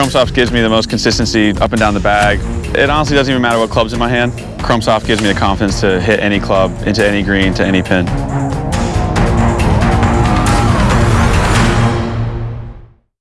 Chrome Soft gives me the most consistency up and down the bag. It honestly doesn't even matter what club's in my hand. Chrome Soft gives me the confidence to hit any club, into any green, to any pin.